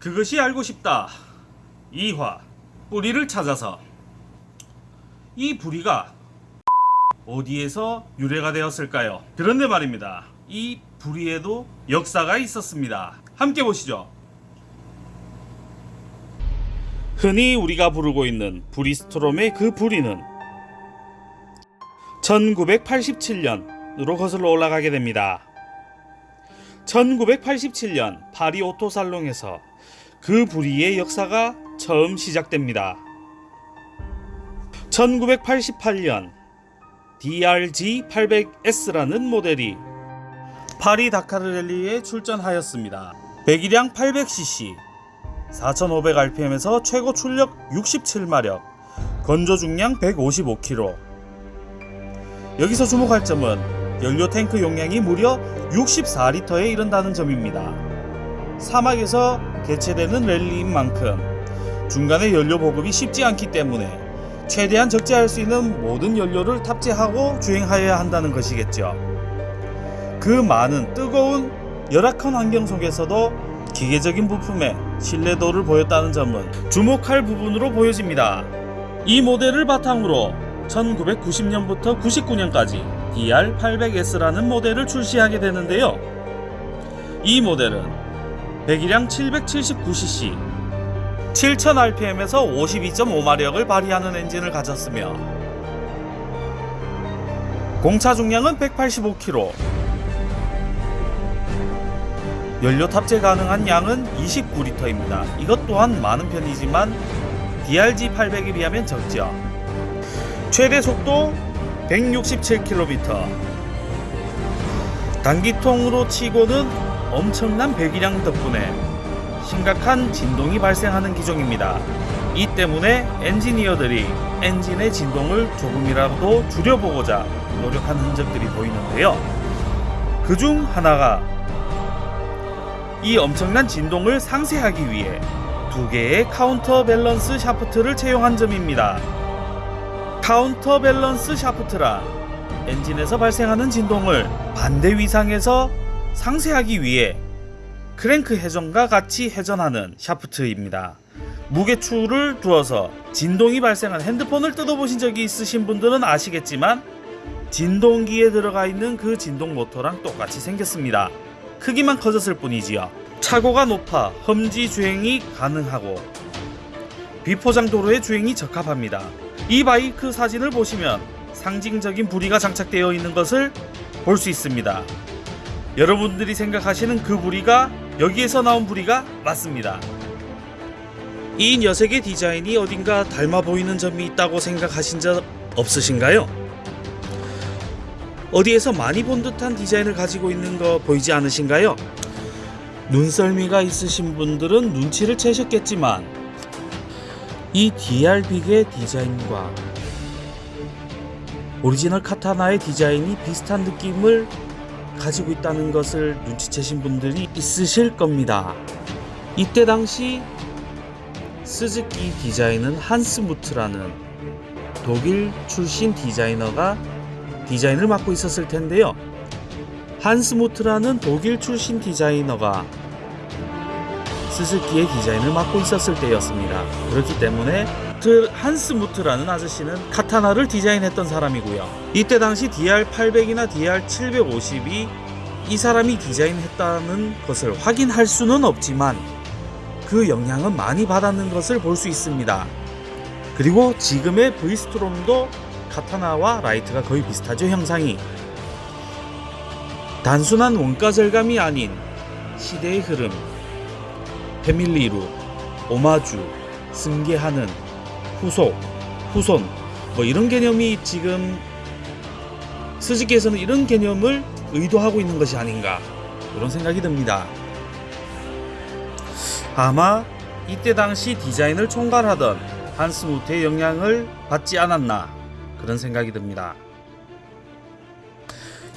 그것이 알고 싶다. 2화 뿌리를 찾아서 이 부리가 어디에서 유래가 되었을까요? 그런데 말입니다. 이 부리에도 역사가 있었습니다. 함께 보시죠. 흔히 우리가 부르고 있는 브리스토롬의 그 부리는 1987년으로 거슬러 올라가게 됩니다. 1987년 파리 오토살롱에서 그 부리의 역사가 처음 시작됩니다. 1988년 DRG 800S라는 모델이 파리 다카르 랠리에 출전하였습니다. 배기량 800cc, 4500rpm에서 최고 출력 67마력, 건조 중량 155kg. 여기서 주목할 점은 연료 탱크 용량이 무려 64리터에 이른다는 점입니다. 사막에서 개최되는 랠리인 만큼 중간에 연료 보급이 쉽지 않기 때문에 최대한 적재할 수 있는 모든 연료를 탑재하고 주행하여야 한다는 것이겠죠. 그 많은 뜨거운 열악한 환경 속에서도 기계적인 부품의 신뢰도를 보였다는 점은 주목할 부분으로 보여집니다. 이 모델을 바탕으로 1990년부터 99년까지 DR800S라는 모델을 출시하게 되는데요. 이 모델은 배기량 779cc, 7000rpm에서 52.5마력을 발휘하는 엔진을 가졌으며 공차 중량은 185kg, 연료 탑재 가능한 양은 29리터입니다. 이것 또한 많은 편이지만 DRG 800에 비하면 적죠. 최대 속도 167km. 단기통으로 치고는 엄청난 배기량 덕분에 심각한 진동이 발생하는 기종입니다. 이 때문에 엔지니어들이 엔진의 진동을 조금이라도 줄여보고자 노력한 흔적들이 보이는데요. 그 중 하나가 이 엄청난 진동을 상쇄하기 위해 두 개의 counter balance shaft를 채용한 점입니다. counter balance shaft란 엔진에서 발생하는 진동을 반대 위상에서 상쇄하기 위해 크랭크 회전과 같이 회전하는 샤프트입니다. 무게추를 두어서 진동이 발생한 핸드폰을 뜯어보신 적이 있으신 분들은 아시겠지만 진동기에 들어가 있는 그 진동 모터랑 똑같이 생겼습니다. 크기만 커졌을 뿐이지요. 차고가 높아 험지 주행이 가능하고 비포장 도로의 주행이 적합합니다. 이 바이크 사진을 보시면 상징적인 부리가 장착되어 있는 것을 볼 수 있습니다. 여러분들이 생각하시는 그 부리가 여기에서 나온 부리가 맞습니다. 이 녀석의 디자인이 어딘가 닮아 보이는 점이 있다고 생각하신 적 없으신가요? 어디에서 많이 본 듯한 디자인을 가지고 있는 거 보이지 않으신가요? 눈썰미가 있으신 분들은 눈치를 채셨겠지만 이 DR BIG의 디자인과 오리지널 카타나의 디자인이 비슷한 느낌을 가지고 있다는 것을 눈치채신 분들이 있으실 겁니다. 이때 당시 스즈키 디자인은 한스 무트라는 독일 출신 디자이너가 디자인을 맡고 있었을 텐데요. 한스무트라는 독일 출신 디자이너가 스즈키의 디자인을 맡고 있었을 때였습니다. 그렇기 때문에 그 한스 무트라는 아저씨는 카타나를 디자인했던 사람이고요. 이때 당시 DR800이나 DR750이 이 사람이 디자인했다는 것을 확인할 수는 없지만 그 영향은 많이 받았는 것을 볼 수 있습니다. 그리고 지금의 V-Strom도 카타나와 라이트가 거의 비슷하죠 형상이 단순한 원가 절감이 아닌 시대의 흐름 family look 오마주 승계하는 후속 후손 뭐 이런 개념이 지금 스즈키에서는 이런 개념을 의도하고 있는 것이 아닌가 그런 생각이 듭니다 아마 이때 당시 디자인을 총괄하던 한스 무트의 영향을 받지 않았나 그런 생각이 듭니다.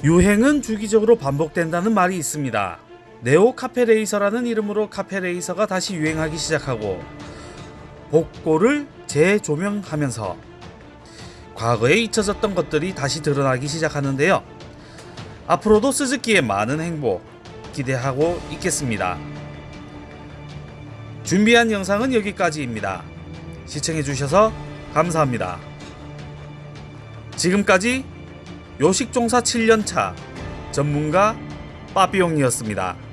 유행은 주기적으로 반복된다는 말이 있습니다. 네오 카페레이서라는 이름으로 카페레이서가 다시 유행하기 시작하고 복고를 재조명하면서 과거에 잊혀졌던 것들이 다시 드러나기 시작하는데요. 앞으로도 스즈키의 많은 행복 기대하고 있겠습니다. 준비한 영상은 여기까지입니다. 시청해주셔서 감사합니다. 지금까지 요식종사 7년차 전문가 빠삐용이었습니다.